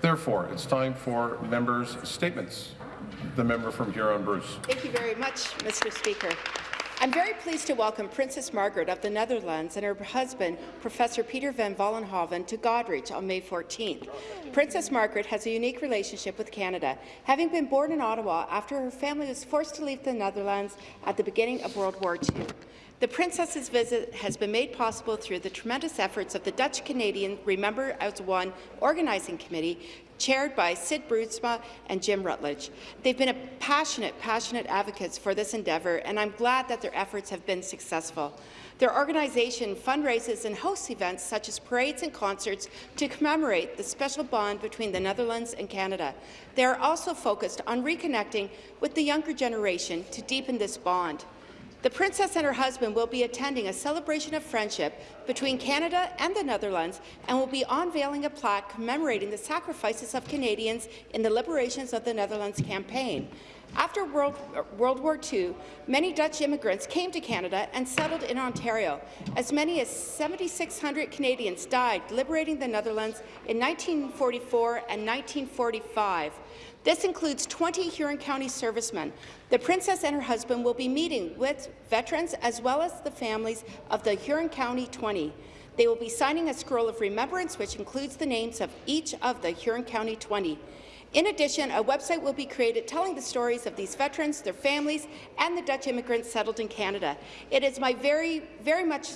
Therefore, it's time for members' statements. The member from Huron-Bruce. Thank you very much, Mr. Speaker. I'm very pleased to welcome Princess Margaret of the Netherlands and her husband, Professor Peter van Vollenhoven, to Goderich on May 14th. Princess Margaret has a unique relationship with Canada, having been born in Ottawa after her family was forced to leave the Netherlands at the beginning of World War II. The Princess's visit has been made possible through the tremendous efforts of the Dutch-Canadian Remember as One Organizing Committee, chaired by Sid Broedsma and Jim Rutledge. They've been a passionate, passionate advocates for this endeavour, and I'm glad that their efforts have been successful. Their organization fundraises and hosts events such as parades and concerts to commemorate the special bond between the Netherlands and Canada. They are also focused on reconnecting with the younger generation to deepen this bond. The Princess and her husband will be attending a celebration of friendship between Canada and the Netherlands and will be unveiling a plaque commemorating the sacrifices of Canadians in the liberations of the Netherlands campaign. After World, World, War II, many Dutch immigrants came to Canada and settled in Ontario. As many as 7,600 Canadians died liberating the Netherlands in 1944 and 1945. This includes 20 Huron County servicemen. The Princess and her husband will be meeting with veterans as well as the families of the Huron County 20. They will be signing a scroll of remembrance which includes the names of each of the Huron County 20. In addition, a website will be created telling the stories of these veterans, their families, and the Dutch immigrants settled in Canada. It is my very, very much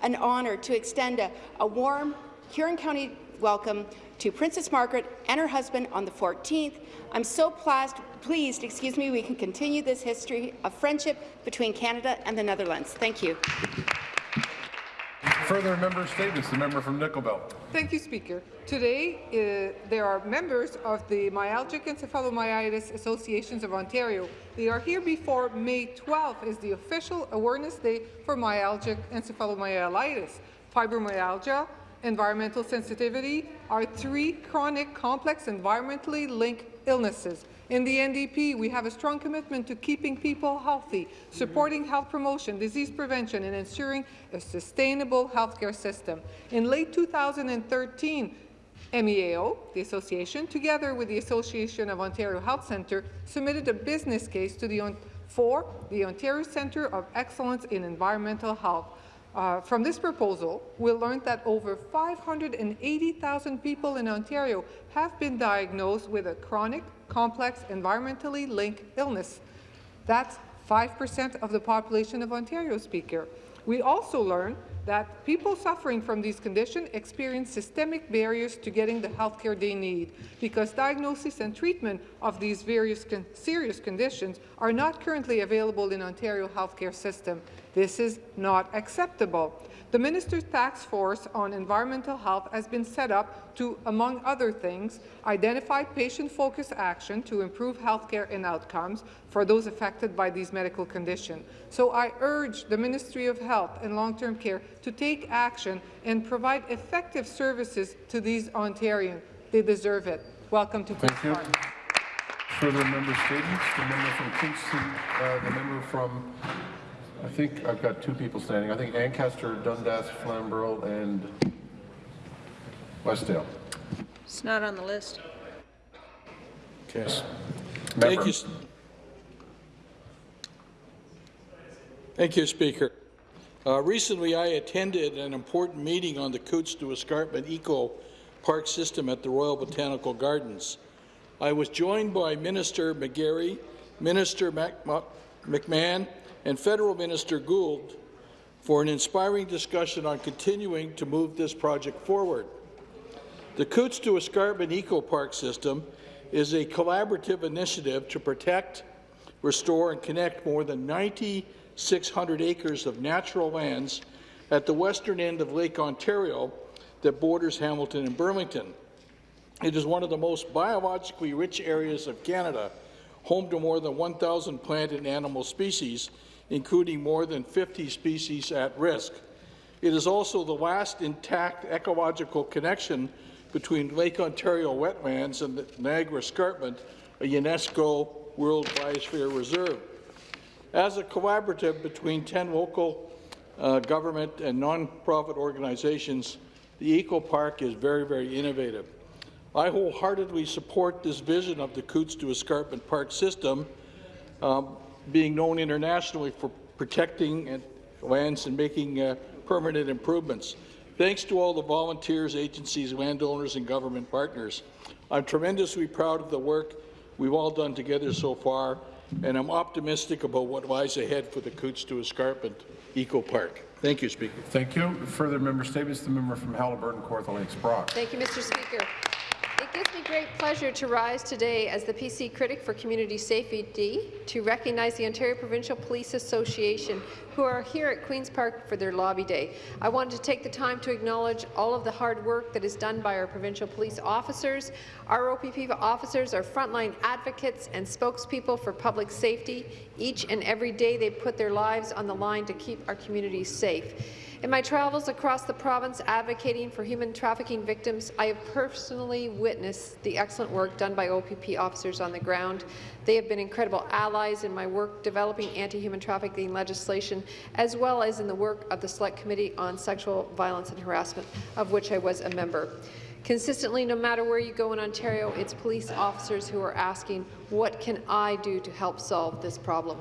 an honour to extend a, a warm Huron County welcome to Princess Margaret and her husband on the 14th. I'm so pleased, excuse me, we can continue this history of friendship between Canada and the Netherlands. Thank you. Further member statements. The member from Nickel Belt. Thank you, Speaker. Today, uh, there are members of the Myalgic Encephalomyelitis Associations of Ontario. They are here before May 12th is the official awareness day for myalgic encephalomyelitis. Fibromyalgia, environmental sensitivity are three chronic, complex, environmentally linked illnesses. In the NDP, we have a strong commitment to keeping people healthy, supporting health promotion, disease prevention, and ensuring a sustainable healthcare system. In late 2013, MEAO, the association, together with the Association of Ontario Health Centre, submitted a business case to the, for the Ontario Centre of Excellence in Environmental Health. Uh, from this proposal, we learned that over 580,000 people in Ontario have been diagnosed with a chronic, complex, environmentally linked illness. That's 5% of the population of Ontario, Speaker. We also learned that people suffering from these conditions experience systemic barriers to getting the health care they need because diagnosis and treatment of these various con serious conditions are not currently available in Ontario healthcare system. This is not acceptable. The Minister's Task Force on Environmental Health has been set up to, among other things, identify patient-focused action to improve healthcare and outcomes for those affected by these medical conditions. So I urge the Ministry of Health and Long-Term Care to take action and provide effective services to these Ontarians. They deserve it. Welcome to Thank you. Further member statements. The member from Kingston, uh, the member from I think I've got two people standing. I think Ancaster, Dundas, Flamborough, and Westdale. It's not on the list. Okay. Thank you. Thank you, Speaker. Uh, recently, I attended an important meeting on the Cootes to Escarpment Eco Park system at the Royal Botanical Gardens. I was joined by Minister McGarry, Minister McMahon, and Federal Minister Gould for an inspiring discussion on continuing to move this project forward. The Cootes to Escarpment Eco Park system is a collaborative initiative to protect, restore and connect more than 9,600 acres of natural lands at the western end of Lake Ontario that borders Hamilton and Burlington. It is one of the most biologically rich areas of Canada, home to more than 1,000 plant and animal species, including more than 50 species at risk. It is also the last intact ecological connection between Lake Ontario wetlands and the Niagara Escarpment, a UNESCO World Biosphere Reserve. As a collaborative between 10 local uh, government and non-profit organizations, the Eco Park is very, very innovative. I wholeheartedly support this vision of the Cootes to Escarpment Park system um, being known internationally for protecting and lands and making uh, permanent improvements. Thanks to all the volunteers, agencies, landowners, and government partners. I'm tremendously proud of the work we've all done together so far, and I'm optimistic about what lies ahead for the Cootes to Escarpment Eco Park. Thank you, Speaker. Thank you. Further member statements, the member from Haliburton, Kawartha Lakes Brock. Thank you, Mr. Speaker. It gives me great pleasure to rise today as the PC Critic for Community Safety to recognize the Ontario Provincial Police Association, who are here at Queen's Park for their Lobby Day. I wanted to take the time to acknowledge all of the hard work that is done by our provincial police officers. Our OPP officers are frontline advocates and spokespeople for public safety. Each and every day they put their lives on the line to keep our communities safe. In my travels across the province advocating for human trafficking victims, I have personally witnessed the excellent work done by OPP officers on the ground. They have been incredible allies in my work developing anti-human trafficking legislation, as well as in the work of the Select Committee on Sexual Violence and Harassment, of which I was a member. Consistently, no matter where you go in Ontario, it's police officers who are asking, what can I do to help solve this problem?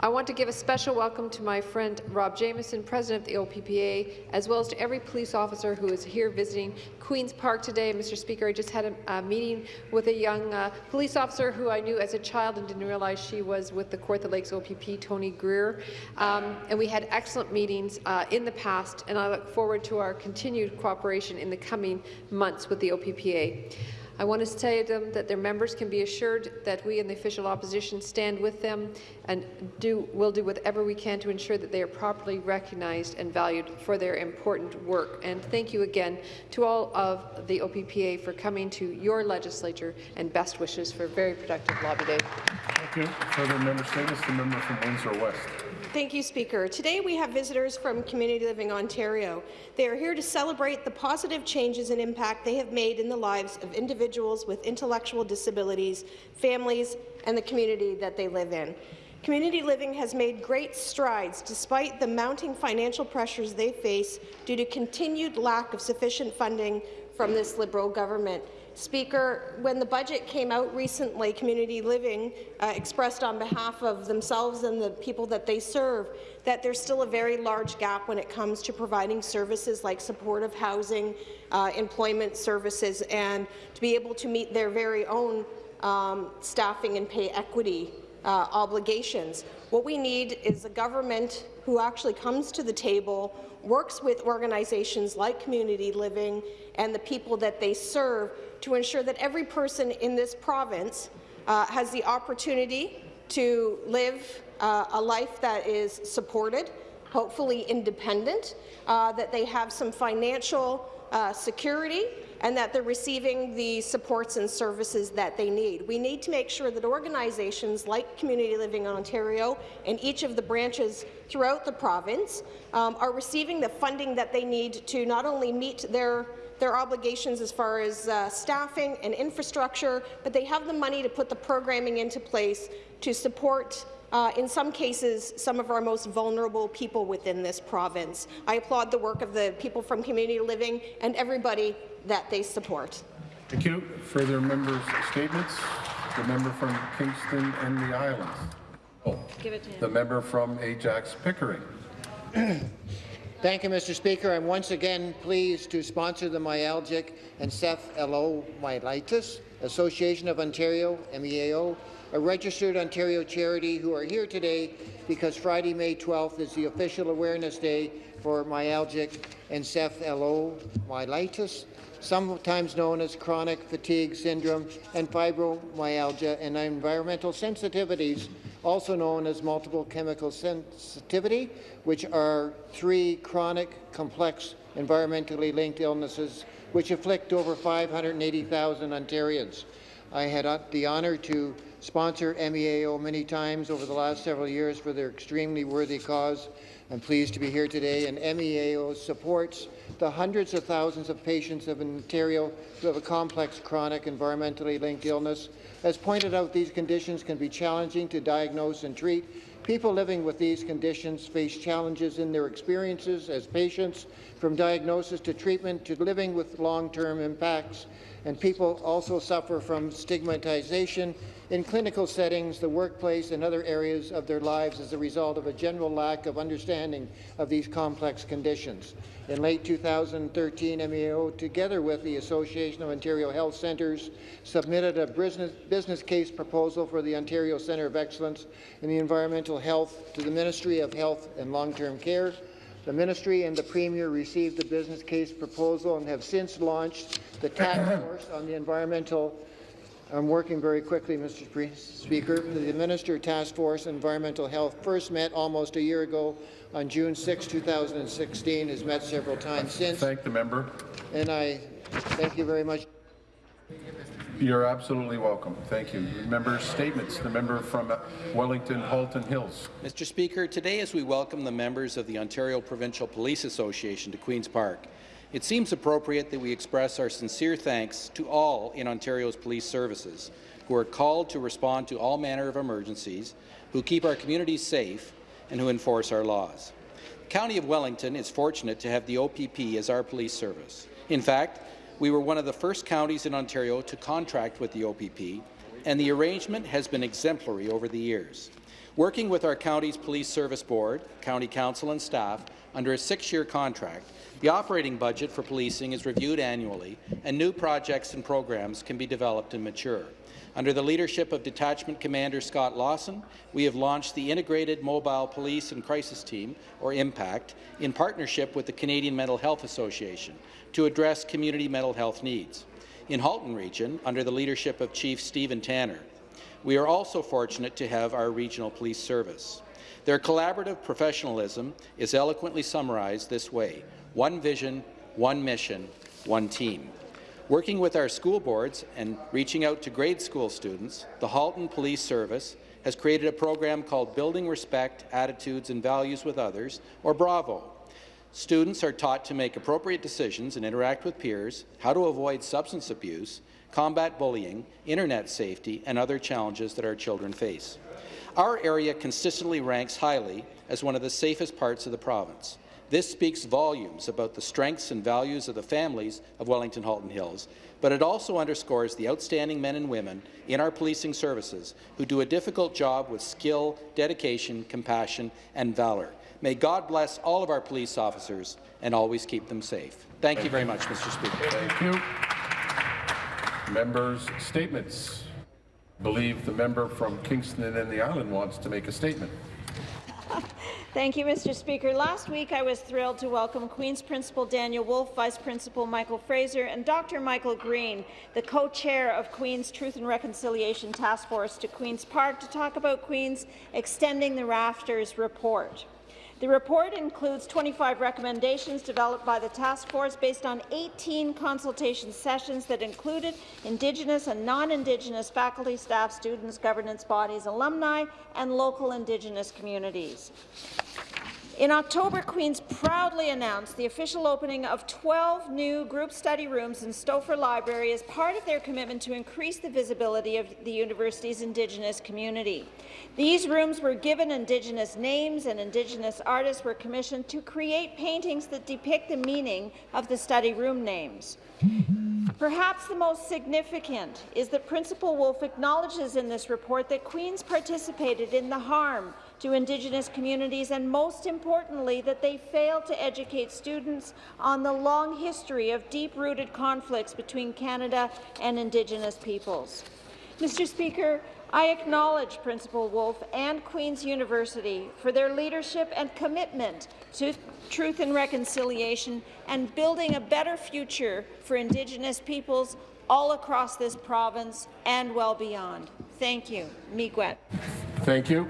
I want to give a special welcome to my friend Rob Jamieson, President of the OPPA, as well as to every police officer who is here visiting Queen's Park today. Mr. Speaker, I just had a, a meeting with a young uh, police officer who I knew as a child and didn't realize she was with the Kawartha Lakes OPP, Tony Greer, um, and we had excellent meetings uh, in the past, and I look forward to our continued cooperation in the coming months with the OPPA. I want to tell them that their members can be assured that we in the official opposition stand with them and do, will do whatever we can to ensure that they are properly recognized and valued for their important work. And thank you again to all of the OPPA for coming to your legislature and best wishes for a very productive lobby day. Thank you. Further member statements, the member from Windsor West. Thank you, Speaker. Today we have visitors from Community Living Ontario. They are here to celebrate the positive changes and impact they have made in the lives of individuals with intellectual disabilities, families, and the community that they live in. Community Living has made great strides despite the mounting financial pressures they face due to continued lack of sufficient funding from this Liberal government. Speaker, when the budget came out recently, Community Living uh, expressed on behalf of themselves and the people that they serve that there's still a very large gap when it comes to providing services like supportive housing, uh, employment services, and to be able to meet their very own um, staffing and pay equity uh, obligations. What we need is a government who actually comes to the table, works with organizations like Community Living and the people that they serve to ensure that every person in this province uh, has the opportunity to live uh, a life that is supported, hopefully independent, uh, that they have some financial uh, security, and that they're receiving the supports and services that they need. We need to make sure that organizations like Community Living Ontario and each of the branches throughout the province um, are receiving the funding that they need to not only meet their their obligations as far as uh, staffing and infrastructure, but they have the money to put the programming into place to support uh, in some cases, some of our most vulnerable people within this province. I applaud the work of the people from Community Living and everybody that they support. Thank you. Further members' statements? The member from Kingston and the Islands. Oh, Give it to him. the member from Ajax Pickering. Thank you, Mr. Speaker. I'm once again pleased to sponsor the Myalgic Encephalomyelitis Association of Ontario, MEAO, a registered Ontario charity who are here today because Friday, May 12th is the official awareness day for myalgic encephalomyelitis, sometimes known as chronic fatigue syndrome and fibromyalgia and environmental sensitivities, also known as multiple chemical sensitivity, which are three chronic, complex, environmentally linked illnesses which afflict over 580,000 Ontarians. I had the honour to sponsor MEAO many times over the last several years for their extremely worthy cause. I'm pleased to be here today, and MEAO supports the hundreds of thousands of patients of Ontario who have a complex chronic environmentally linked illness. As pointed out, these conditions can be challenging to diagnose and treat. People living with these conditions face challenges in their experiences as patients, from diagnosis to treatment to living with long-term impacts and people also suffer from stigmatization in clinical settings, the workplace, and other areas of their lives as a result of a general lack of understanding of these complex conditions. In late 2013, MEO, together with the Association of Ontario Health Centres, submitted a business, case proposal for the Ontario Centre of Excellence in the Environmental Health to the Ministry of Health and Long-Term Care. The Ministry and the Premier received the business case proposal and have since launched the task force on the environmental I'm working very quickly, Mr. Speaker. The Minister Task Force Environmental Health first met almost a year ago on June 6, 2016, has met several times since. Thank the member. And I thank you very much. You're absolutely welcome. Thank you. Member statements. The member from Wellington Halton Hills. Mr. Speaker, today as we welcome the members of the Ontario Provincial Police Association to Queen's Park, it seems appropriate that we express our sincere thanks to all in Ontario's police services who are called to respond to all manner of emergencies, who keep our communities safe, and who enforce our laws. The County of Wellington is fortunate to have the OPP as our police service. In fact, we were one of the first counties in Ontario to contract with the OPP, and the arrangement has been exemplary over the years. Working with our county's police service board, county council and staff under a six-year contract, the operating budget for policing is reviewed annually, and new projects and programs can be developed and mature. Under the leadership of Detachment Commander Scott Lawson, we have launched the Integrated Mobile Police and Crisis Team, or IMPACT, in partnership with the Canadian Mental Health Association to address community mental health needs. In Halton Region, under the leadership of Chief Stephen Tanner, we are also fortunate to have our regional police service. Their collaborative professionalism is eloquently summarized this way. One vision, one mission, one team. Working with our school boards and reaching out to grade school students, the Halton Police Service has created a program called Building Respect, Attitudes and Values with Others, or BRAVO. Students are taught to make appropriate decisions and interact with peers, how to avoid substance abuse, combat bullying, internet safety, and other challenges that our children face. Our area consistently ranks highly as one of the safest parts of the province. This speaks volumes about the strengths and values of the families of Wellington Halton Hills, but it also underscores the outstanding men and women in our policing services who do a difficult job with skill, dedication, compassion, and valour. May God bless all of our police officers and always keep them safe. Thank you very much, Mr. Speaker. Thank you. Members' statements. Believe the member from Kingston and the Island wants to make a statement. Thank you, Mr. Speaker. Last week, I was thrilled to welcome Queen's Principal Daniel Woolf, Vice Principal Michael Fraser, and Dr. Michael Green, the co-chair of Queen's Truth and Reconciliation Task Force, to Queen's Park to talk about Queen's Extending the Rafters report. The report includes 25 recommendations developed by the task force based on 18 consultation sessions that included Indigenous and non-Indigenous faculty, staff, students, governance bodies, alumni, and local Indigenous communities. In October, Queen's proudly announced the official opening of 12 new group study rooms in Stauffer Library as part of their commitment to increase the visibility of the university's Indigenous community. These rooms were given Indigenous names and Indigenous artists were commissioned to create paintings that depict the meaning of the study room names. Perhaps the most significant is that Principal Woolf acknowledges in this report that Queen's participated in the harm to Indigenous communities and, most importantly, that they fail to educate students on the long history of deep-rooted conflicts between Canada and Indigenous peoples. Mr. Speaker, I acknowledge Principal Woolf and Queen's University for their leadership and commitment to truth and reconciliation and building a better future for Indigenous peoples all across this province and well beyond. Thank you. Miigwech. Thank you.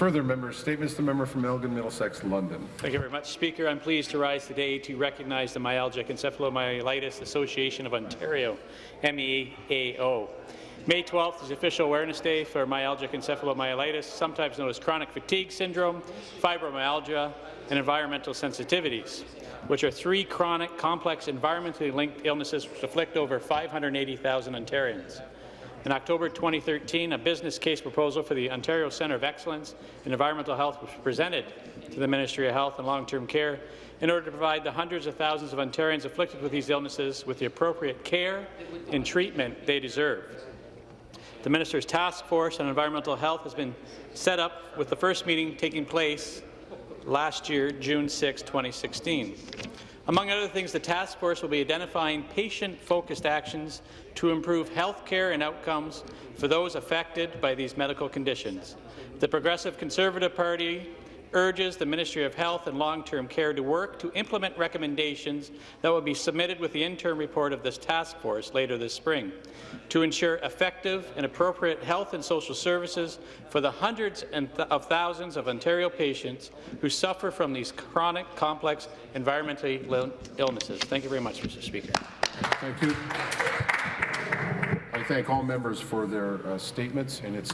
Further member statements. The member from Elgin, Middlesex, London. Thank you very much, Speaker. I'm pleased to rise today to recognize the Myalgic Encephalomyelitis Association of Ontario, MEAO. May 12th is official awareness day for myalgic encephalomyelitis, sometimes known as chronic fatigue syndrome, fibromyalgia, and environmental sensitivities, which are three chronic, complex, environmentally linked illnesses which afflict over 580,000 Ontarians. In October 2013, a business case proposal for the Ontario Centre of Excellence in Environmental Health was presented to the Ministry of Health and Long-Term Care in order to provide the hundreds of thousands of Ontarians afflicted with these illnesses with the appropriate care and treatment they deserve. The Minister's Task Force on Environmental Health has been set up with the first meeting taking place last year, June 6, 2016. Among other things, the task force will be identifying patient-focused actions to improve health care and outcomes for those affected by these medical conditions. The Progressive Conservative Party urges the Ministry of Health and Long-Term Care to work to implement recommendations that will be submitted with the interim report of this task force later this spring to ensure effective and appropriate health and social services for the hundreds of thousands of Ontario patients who suffer from these chronic, complex, environmentally illnesses. Thank you very much, Mr. Speaker. Thank you. I thank all members for their uh, statements, and it's